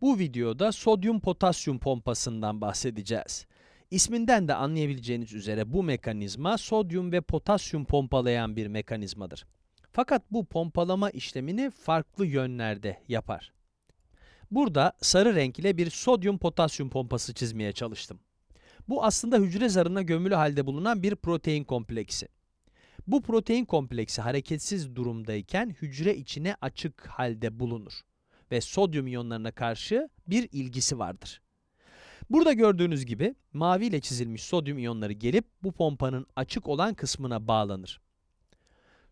Bu videoda sodyum potasyum pompasından bahsedeceğiz. İsminden de anlayabileceğiniz üzere bu mekanizma sodyum ve potasyum pompalayan bir mekanizmadır. Fakat bu pompalama işlemini farklı yönlerde yapar. Burada sarı renk ile bir sodyum potasyum pompası çizmeye çalıştım. Bu aslında hücre zarına gömülü halde bulunan bir protein kompleksi. Bu protein kompleksi hareketsiz durumdayken hücre içine açık halde bulunur ve sodyum iyonlarına karşı bir ilgisi vardır. Burada gördüğünüz gibi mavi ile çizilmiş sodyum iyonları gelip bu pompanın açık olan kısmına bağlanır.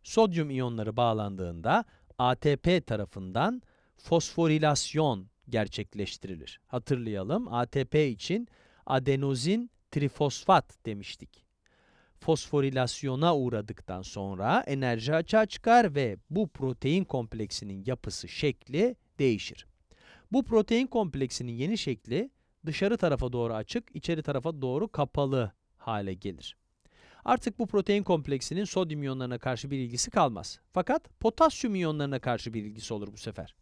Sodyum iyonları bağlandığında ATP tarafından fosforilasyon gerçekleştirilir. Hatırlayalım ATP için adenozin trifosfat demiştik. Fosforilasyona uğradıktan sonra enerji açığa çıkar ve bu protein kompleksinin yapısı, şekli değişir. Bu protein kompleksinin yeni şekli dışarı tarafa doğru açık, içeri tarafa doğru kapalı hale gelir. Artık bu protein kompleksinin sodyum iyonlarına karşı bir ilgisi kalmaz. Fakat potasyum iyonlarına karşı bir ilgisi olur bu sefer.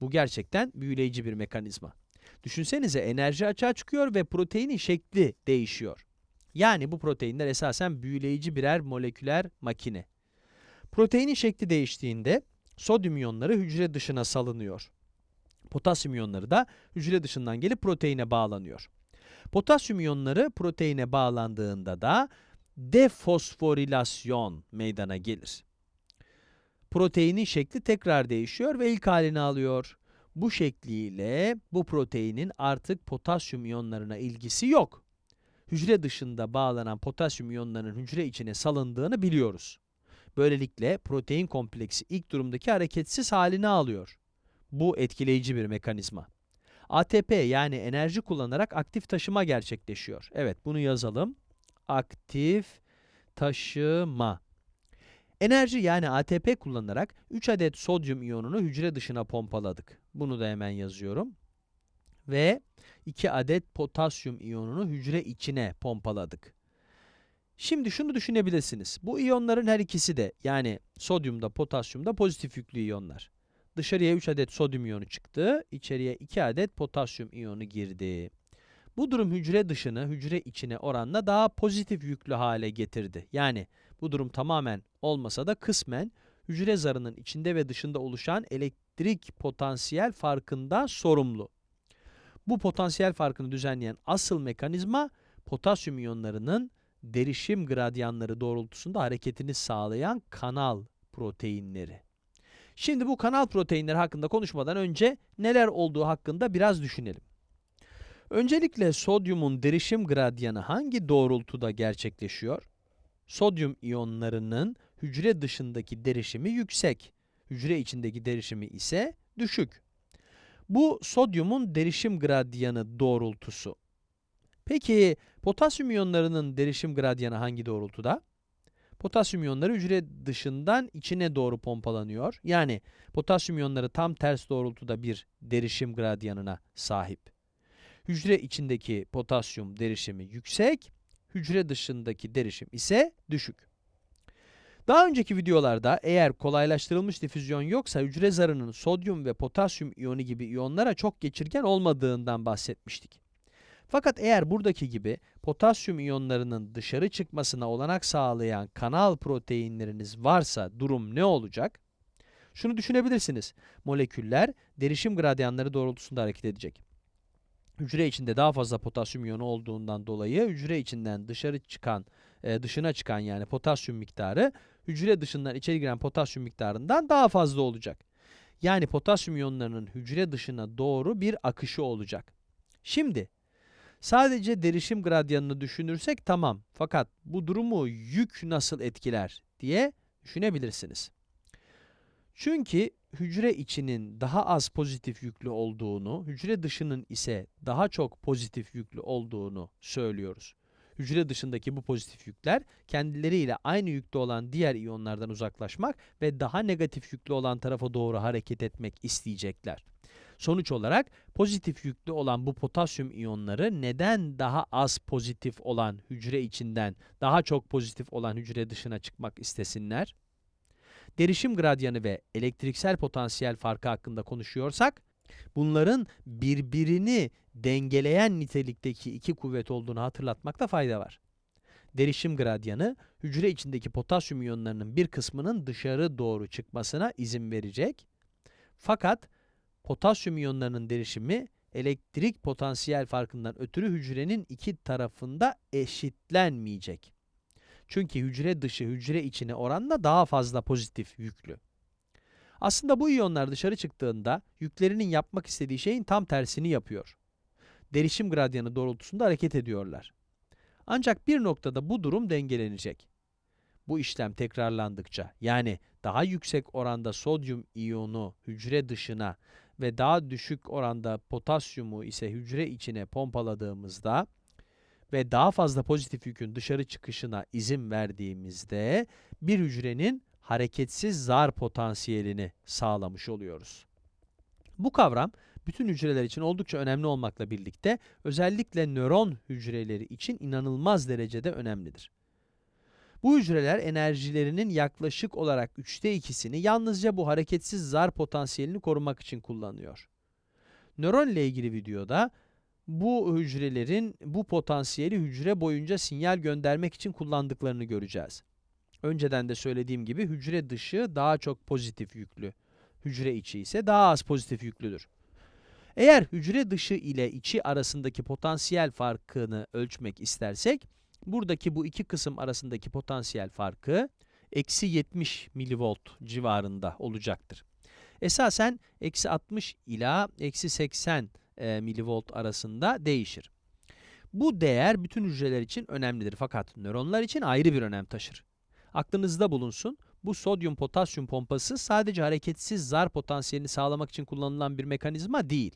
Bu gerçekten büyüleyici bir mekanizma. Düşünsenize enerji açığa çıkıyor ve proteinin şekli değişiyor. Yani bu proteinler esasen büyüleyici birer moleküler makine. Proteinin şekli değiştiğinde sodyum iyonları hücre dışına salınıyor. Potasyum iyonları da hücre dışından gelip proteine bağlanıyor. Potasyum iyonları proteine bağlandığında da defosforilasyon meydana gelir. Proteinin şekli tekrar değişiyor ve ilk halini alıyor. Bu şekliyle bu proteinin artık potasyum iyonlarına ilgisi yok. Hücre dışında bağlanan potasyum iyonlarının hücre içine salındığını biliyoruz. Böylelikle protein kompleksi ilk durumdaki hareketsiz halini alıyor. Bu etkileyici bir mekanizma. ATP yani enerji kullanarak aktif taşıma gerçekleşiyor. Evet bunu yazalım. Aktif taşıma. Enerji yani ATP kullanarak 3 adet sodyum iyonunu hücre dışına pompaladık. Bunu da hemen yazıyorum. Ve 2 adet potasyum iyonunu hücre içine pompaladık. Şimdi şunu düşünebilirsiniz. Bu iyonların her ikisi de yani sodyum da potasyum da pozitif yüklü iyonlar. Dışarıya 3 adet sodyum iyonu çıktı, içeriye 2 adet potasyum iyonu girdi. Bu durum hücre dışını hücre içine oranla daha pozitif yüklü hale getirdi. Yani bu durum tamamen olmasa da kısmen hücre zarının içinde ve dışında oluşan elektrik potansiyel farkından sorumlu. Bu potansiyel farkını düzenleyen asıl mekanizma potasyum iyonlarının derişim gradyanları doğrultusunda hareketini sağlayan kanal proteinleri. Şimdi bu kanal proteinleri hakkında konuşmadan önce neler olduğu hakkında biraz düşünelim. Öncelikle sodyumun derişim gradyanı hangi doğrultuda gerçekleşiyor? Sodyum iyonlarının hücre dışındaki derişimi yüksek, hücre içindeki derişimi ise düşük. Bu sodyumun derişim gradyanı doğrultusu. Peki potasyum iyonlarının derişim gradyanı hangi doğrultuda? Potasyum iyonları hücre dışından içine doğru pompalanıyor. Yani potasyum iyonları tam ters doğrultuda bir derişim gradyanına sahip. Hücre içindeki potasyum derişimi yüksek, hücre dışındaki derişim ise düşük. Daha önceki videolarda eğer kolaylaştırılmış difüzyon yoksa hücre zarının sodyum ve potasyum iyonu gibi iyonlara çok geçirgen olmadığından bahsetmiştik. Fakat eğer buradaki gibi potasyum iyonlarının dışarı çıkmasına olanak sağlayan kanal proteinleriniz varsa durum ne olacak? Şunu düşünebilirsiniz. Moleküller derişim gradyanları doğrultusunda hareket edecek. Hücre içinde daha fazla potasyum iyonu olduğundan dolayı hücre içinden dışarı çıkan, e, dışına çıkan yani potasyum miktarı hücre dışından içeri giren potasyum miktarından daha fazla olacak. Yani potasyum iyonlarının hücre dışına doğru bir akışı olacak. Şimdi sadece derişim gradyanını düşünürsek tamam. Fakat bu durumu yük nasıl etkiler diye düşünebilirsiniz. Çünkü hücre içinin daha az pozitif yüklü olduğunu, hücre dışının ise daha çok pozitif yüklü olduğunu söylüyoruz. Hücre dışındaki bu pozitif yükler kendileriyle aynı yükte olan diğer iyonlardan uzaklaşmak ve daha negatif yüklü olan tarafa doğru hareket etmek isteyecekler. Sonuç olarak pozitif yüklü olan bu potasyum iyonları neden daha az pozitif olan hücre içinden daha çok pozitif olan hücre dışına çıkmak istesinler? Derişim gradyanı ve elektriksel potansiyel farkı hakkında konuşuyorsak, Bunların birbirini dengeleyen nitelikteki iki kuvvet olduğunu hatırlatmakta fayda var. Derişim gradyanı, hücre içindeki potasyum iyonlarının bir kısmının dışarı doğru çıkmasına izin verecek. Fakat potasyum iyonlarının derişimi elektrik potansiyel farkından ötürü hücrenin iki tarafında eşitlenmeyecek. Çünkü hücre dışı hücre içine oranla daha fazla pozitif yüklü. Aslında bu iyonlar dışarı çıktığında yüklerinin yapmak istediği şeyin tam tersini yapıyor. Derişim gradyanı doğrultusunda hareket ediyorlar. Ancak bir noktada bu durum dengelenecek. Bu işlem tekrarlandıkça yani daha yüksek oranda sodyum iyonu hücre dışına ve daha düşük oranda potasyumu ise hücre içine pompaladığımızda ve daha fazla pozitif yükün dışarı çıkışına izin verdiğimizde bir hücrenin hareketsiz zar potansiyelini sağlamış oluyoruz. Bu kavram bütün hücreler için oldukça önemli olmakla birlikte özellikle nöron hücreleri için inanılmaz derecede önemlidir. Bu hücreler enerjilerinin yaklaşık olarak üçte ikisini yalnızca bu hareketsiz zar potansiyelini korumak için kullanıyor. Nöron ile ilgili videoda bu hücrelerin bu potansiyeli hücre boyunca sinyal göndermek için kullandıklarını göreceğiz. Önceden de söylediğim gibi hücre dışı daha çok pozitif yüklü, hücre içi ise daha az pozitif yüklüdür. Eğer hücre dışı ile içi arasındaki potansiyel farkını ölçmek istersek, buradaki bu iki kısım arasındaki potansiyel farkı eksi 70 milivolt civarında olacaktır. Esasen eksi 60 ila eksi 80 e, milivolt arasında değişir. Bu değer bütün hücreler için önemlidir fakat nöronlar için ayrı bir önem taşır. Aklınızda bulunsun, bu sodyum potasyum pompası sadece hareketsiz zar potansiyelini sağlamak için kullanılan bir mekanizma değil.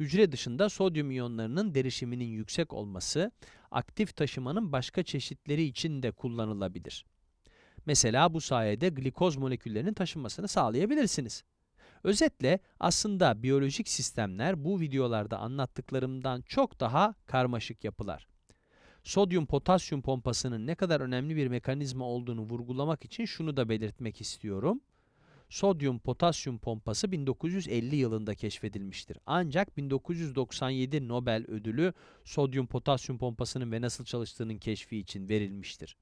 Hücre dışında sodyum iyonlarının derişiminin yüksek olması, aktif taşımanın başka çeşitleri için de kullanılabilir. Mesela bu sayede glikoz moleküllerinin taşınmasını sağlayabilirsiniz. Özetle aslında biyolojik sistemler bu videolarda anlattıklarımdan çok daha karmaşık yapılar. Sodyum potasyum pompasının ne kadar önemli bir mekanizma olduğunu vurgulamak için şunu da belirtmek istiyorum. Sodyum potasyum pompası 1950 yılında keşfedilmiştir. Ancak 1997 Nobel ödülü sodyum potasyum pompasının ve nasıl çalıştığının keşfi için verilmiştir.